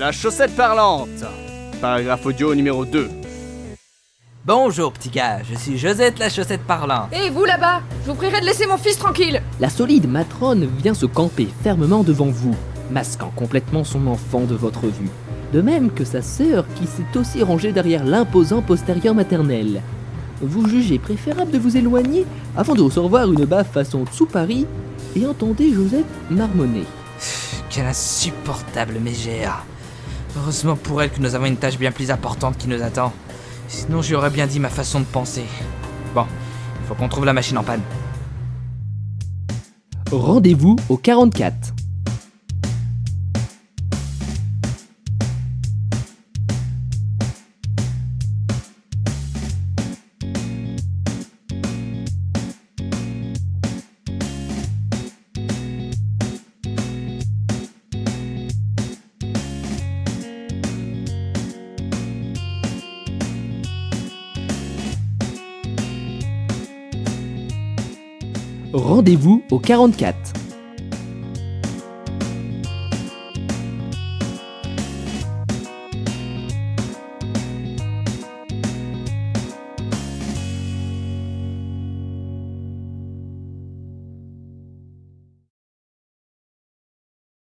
La chaussette parlante. Paragraphe audio numéro 2. Bonjour petit gars, je suis Josette la chaussette parlante. Et vous là-bas, je vous prierai de laisser mon fils tranquille. La solide matrone vient se camper fermement devant vous, masquant complètement son enfant de votre vue. De même que sa sœur qui s'est aussi rangée derrière l'imposant postérieur maternel. Vous jugez préférable de vous éloigner avant de recevoir une baffe façon Tsupari et entendez Josette marmonner. Quelle insupportable mégère. Heureusement pour elle que nous avons une tâche bien plus importante qui nous attend. Sinon j'y aurais bien dit ma façon de penser. Bon, il faut qu'on trouve la machine en panne. Rendez-vous au 44. Rendez-vous au 44.